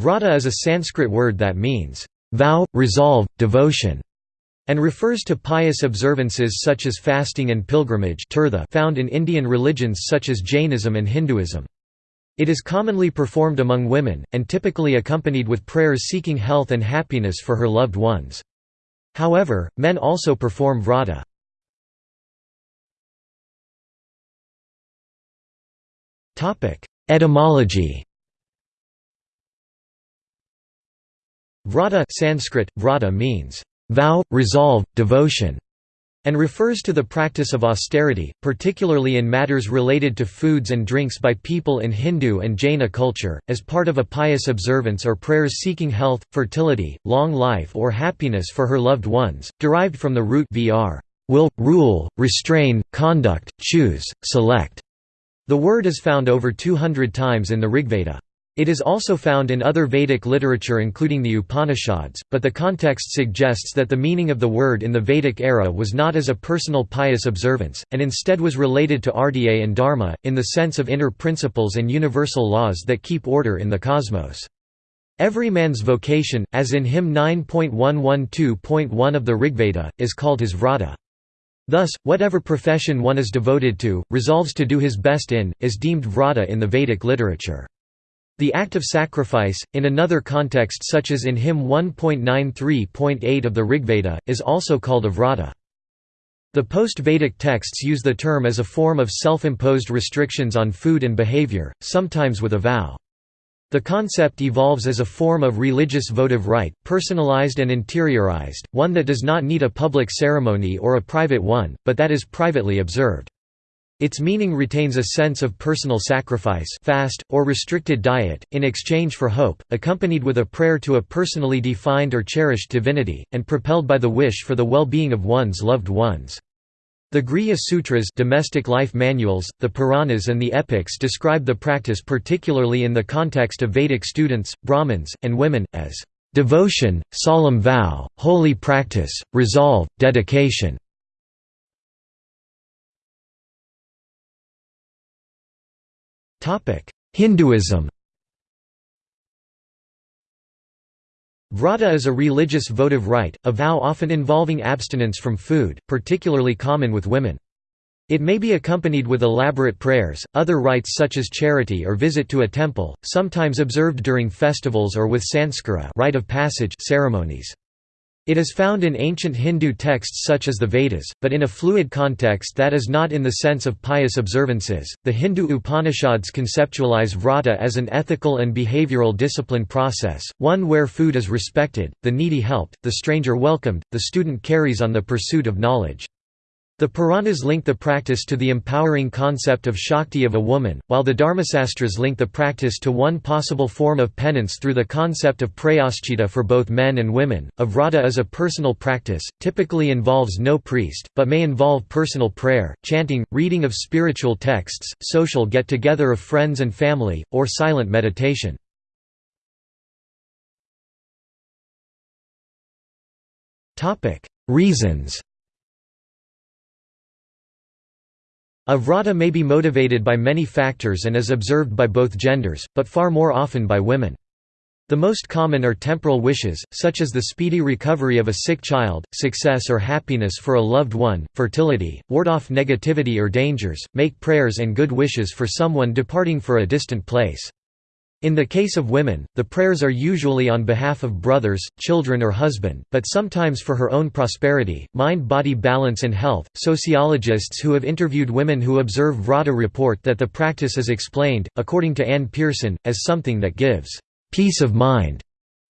Vrata is a Sanskrit word that means, vow, resolve, devotion, and refers to pious observances such as fasting and pilgrimage found in Indian religions such as Jainism and Hinduism. It is commonly performed among women, and typically accompanied with prayers seeking health and happiness for her loved ones. However, men also perform vrata. Etymology Vrata Sanskrit, vrata means vow, resolve, devotion, and refers to the practice of austerity, particularly in matters related to foods and drinks by people in Hindu and Jaina culture, as part of a pious observance or prayers seeking health, fertility, long life or happiness for her loved ones, derived from the root vr will, rule, restrain, conduct, choose, select. The word is found over 200 times in the Rigveda. It is also found in other Vedic literature including the Upanishads, but the context suggests that the meaning of the word in the Vedic era was not as a personal pious observance, and instead was related to artya and dharma, in the sense of inner principles and universal laws that keep order in the cosmos. Every man's vocation, as in hymn 9.112.1 of the Rigveda, is called his vrata. Thus, whatever profession one is devoted to, resolves to do his best in, is deemed vrata in the Vedic literature. The act of sacrifice, in another context such as in hymn 1.93.8 of the Rigveda, is also called a vrata. The post-Vedic texts use the term as a form of self-imposed restrictions on food and behavior, sometimes with a vow. The concept evolves as a form of religious votive rite, personalized and interiorized, one that does not need a public ceremony or a private one, but that is privately observed. Its meaning retains a sense of personal sacrifice fast, or restricted diet, in exchange for hope, accompanied with a prayer to a personally defined or cherished divinity, and propelled by the wish for the well-being of one's loved ones. The Grihya Sutras domestic life manuals, the Puranas and the epics describe the practice particularly in the context of Vedic students, Brahmins, and women, as devotion, solemn vow, holy practice, resolve, dedication. Hinduism Vrata is a religious votive rite, a vow often involving abstinence from food, particularly common with women. It may be accompanied with elaborate prayers, other rites such as charity or visit to a temple, sometimes observed during festivals or with sanskara rite of passage ceremonies. It is found in ancient Hindu texts such as the Vedas, but in a fluid context that is not in the sense of pious observances. The Hindu Upanishads conceptualize vrata as an ethical and behavioral discipline process, one where food is respected, the needy helped, the stranger welcomed, the student carries on the pursuit of knowledge. The Puranas link the practice to the empowering concept of Shakti of a woman, while the Dharmasastras link the practice to one possible form of penance through the concept of prayaschita for both men and women. A vrata is a personal practice, typically involves no priest, but may involve personal prayer, chanting, reading of spiritual texts, social get-together of friends and family, or silent meditation. Reasons A vrata may be motivated by many factors and is observed by both genders, but far more often by women. The most common are temporal wishes, such as the speedy recovery of a sick child, success or happiness for a loved one, fertility, ward off negativity or dangers, make prayers and good wishes for someone departing for a distant place. In the case of women, the prayers are usually on behalf of brothers, children, or husband, but sometimes for her own prosperity, mind body balance, and health. Sociologists who have interviewed women who observe Vrata report that the practice is explained, according to Anne Pearson, as something that gives peace of mind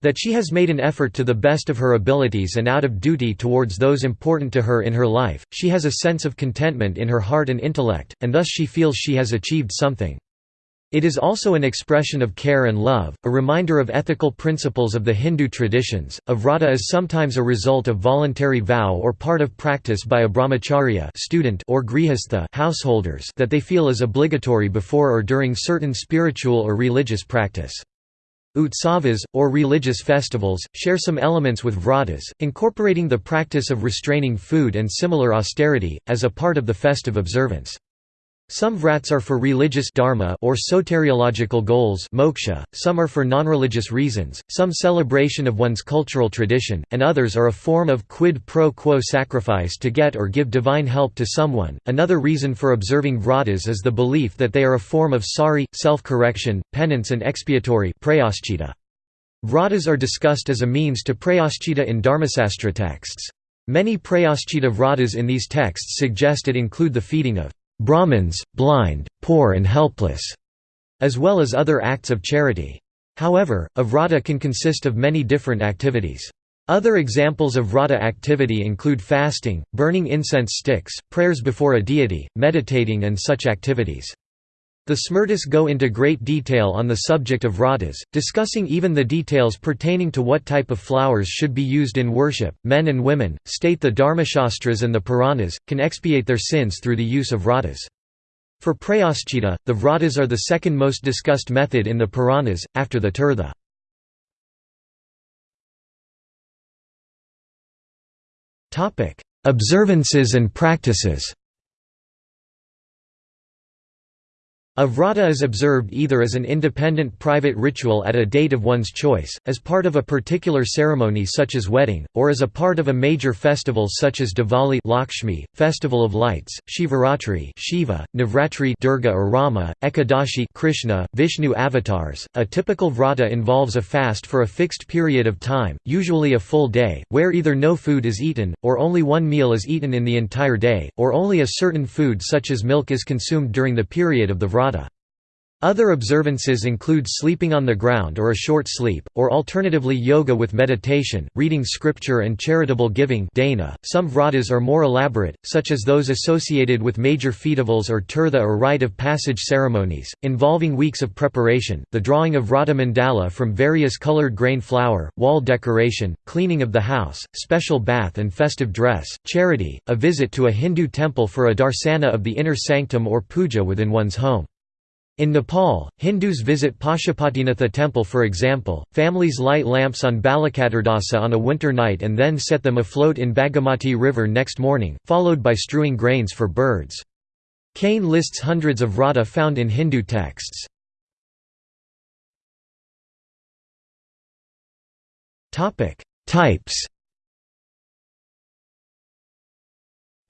that she has made an effort to the best of her abilities and out of duty towards those important to her in her life, she has a sense of contentment in her heart and intellect, and thus she feels she has achieved something. It is also an expression of care and love, a reminder of ethical principles of the Hindu traditions. A vrata is sometimes a result of voluntary vow or part of practice by a brahmacharya student or grihastha householders that they feel is obligatory before or during certain spiritual or religious practice. Utsavas, or religious festivals, share some elements with vratas, incorporating the practice of restraining food and similar austerity, as a part of the festive observance. Some vrats are for religious dharma or soteriological goals moksha, some are for non-religious reasons, some celebration of one's cultural tradition, and others are a form of quid pro quo sacrifice to get or give divine help to someone. Another reason for observing vratas is the belief that they are a form of sari, self-correction, penance and expiatory Vratas are discussed as a means to prayaschita in Dharmasastra texts. Many prayaschita vratas in these texts suggest it include the feeding of Brahmins, blind, poor and helpless, as well as other acts of charity. However, a vrata can consist of many different activities. Other examples of vrata activity include fasting, burning incense sticks, prayers before a deity, meditating and such activities. The Smritis go into great detail on the subject of vratas, discussing even the details pertaining to what type of flowers should be used in worship. Men and women, state the Dharmashastras and the Puranas, can expiate their sins through the use of vratas. For prayaschita, the vratas are the second most discussed method in the Puranas, after the tirtha. Observances and practices A vrata is observed either as an independent private ritual at a date of one's choice, as part of a particular ceremony such as wedding, or as a part of a major festival such as Diwali Lakshmi, Festival of Lights, Shivaratri Shiva, Navratri Durga or Rama, Ekadashi Krishna, Vishnu avatars. A typical vrata involves a fast for a fixed period of time, usually a full day, where either no food is eaten, or only one meal is eaten in the entire day, or only a certain food such as milk is consumed during the period of the vrata. Other observances include sleeping on the ground or a short sleep, or alternatively yoga with meditation, reading scripture and charitable giving dana. .Some vratas are more elaborate, such as those associated with major festivals or tirtha or rite of passage ceremonies, involving weeks of preparation, the drawing of vrata mandala from various colored grain flour, wall decoration, cleaning of the house, special bath and festive dress, charity, a visit to a Hindu temple for a darsana of the inner sanctum or puja within one's home. In Nepal, Hindus visit Pashupatinath temple for example, families light lamps on Balakaturdasa on a winter night and then set them afloat in Bagmati river next morning, followed by strewing grains for birds. Kane lists hundreds of vrata found in Hindu texts. Types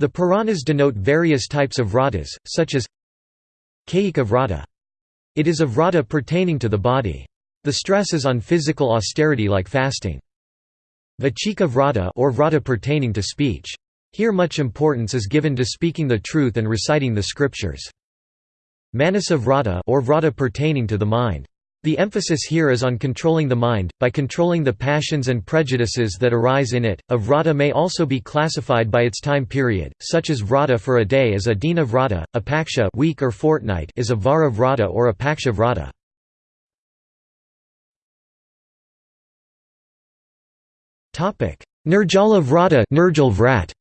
The Puranas denote various types of vratas, such as Kayika vrata it is a vrata pertaining to the body. The stress is on physical austerity like fasting. Vachika vrata or vrata pertaining to speech. Here much importance is given to speaking the truth and reciting the scriptures. Manasa vrata or vrata pertaining to the mind. The emphasis here is on controlling the mind, by controlling the passions and prejudices that arise in it. A vrata may also be classified by its time period, such as vrata for a day is a dina vrata, a paksha week or fortnight is a vara vrata or a paksha vrata. Nirjala vrata Nirjal vrat.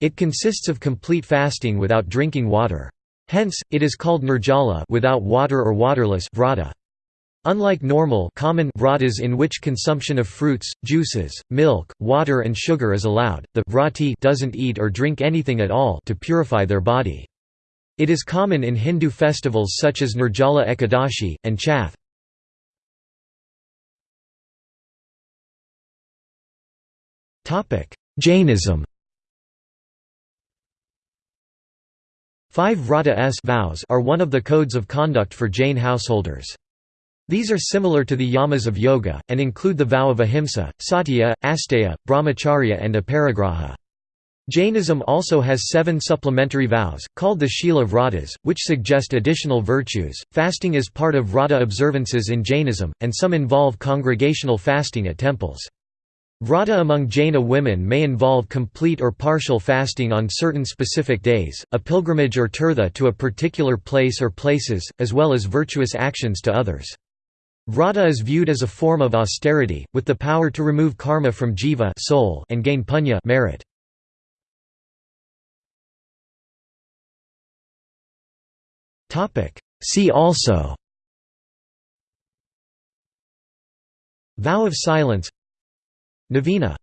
It consists of complete fasting without drinking water. Hence, it is called nirjala without water or waterless vrata. Unlike normal common vratas in which consumption of fruits, juices, milk, water and sugar is allowed, the vrati doesn't eat or drink anything at all to purify their body. It is common in Hindu festivals such as Nirjala Ekadashi, and Chhath. Jainism Five vrata s vows are one of the codes of conduct for Jain householders. These are similar to the yamas of yoga, and include the vow of ahimsa, satya, asteya, brahmacharya and aparigraha. Jainism also has seven supplementary vows, called the Shila Vratas, which suggest additional virtues. Fasting is part of Vrata observances in Jainism, and some involve congregational fasting at temples. Vrata among Jaina women may involve complete or partial fasting on certain specific days, a pilgrimage or tirtha to a particular place or places, as well as virtuous actions to others. Vrata is viewed as a form of austerity, with the power to remove karma from jiva soul and gain punya merit. See also Vow of silence Novena